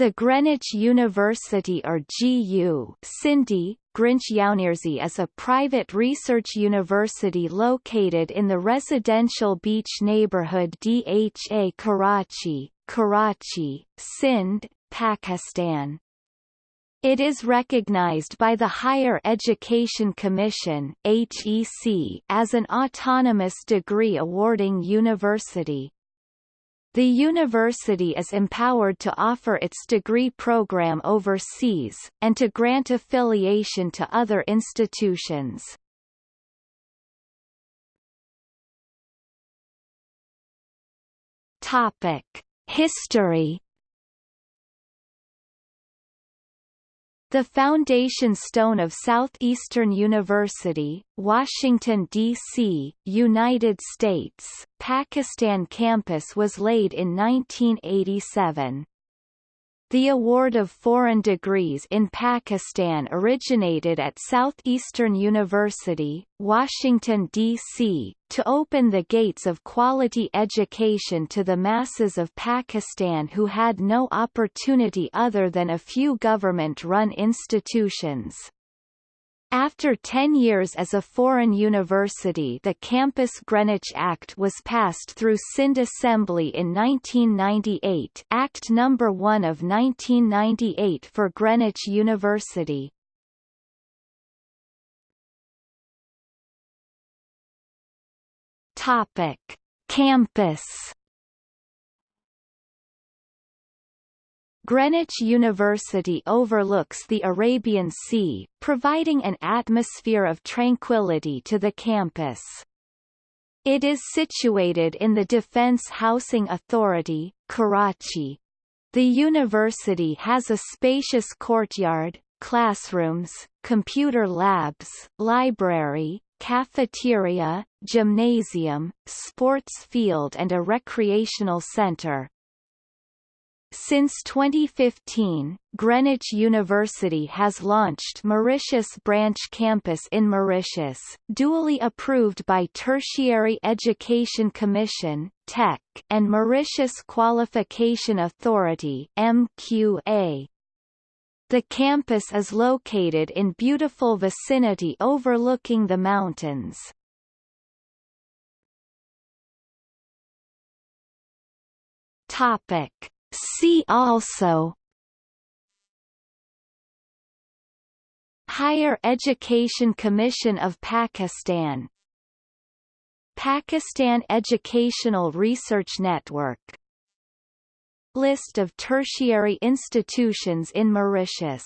The Greenwich University or GU Sindhi, University is a private research university located in the residential beach neighborhood Dha Karachi, Karachi, Sindh, Pakistan. It is recognized by the Higher Education Commission HEC as an autonomous degree awarding university. The university is empowered to offer its degree program overseas, and to grant affiliation to other institutions. Topic: History The foundation stone of Southeastern University, Washington, D.C., United States, Pakistan campus was laid in 1987. The award of foreign degrees in Pakistan originated at Southeastern University, Washington, D.C., to open the gates of quality education to the masses of Pakistan who had no opportunity other than a few government-run institutions. After 10 years as a foreign university the Campus Greenwich Act was passed through Sindh Assembly in 1998 Act No. 1 of 1998 for Greenwich University. Topic. Campus Greenwich University overlooks the Arabian Sea, providing an atmosphere of tranquility to the campus. It is situated in the Defence Housing Authority, Karachi. The university has a spacious courtyard, classrooms, computer labs, library, cafeteria, gymnasium, sports field and a recreational center. Since 2015, Greenwich University has launched Mauritius Branch Campus in Mauritius, duly approved by Tertiary Education Commission (TEC) and Mauritius Qualification Authority (MQA). The campus is located in beautiful vicinity overlooking the mountains. Topic See also Higher Education Commission of Pakistan Pakistan Educational Research Network List of tertiary institutions in Mauritius